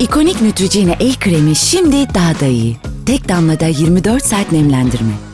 İkonik Neutrogena el kremi şimdi daha da iyi. Tek damlada 24 saat nemlendirme.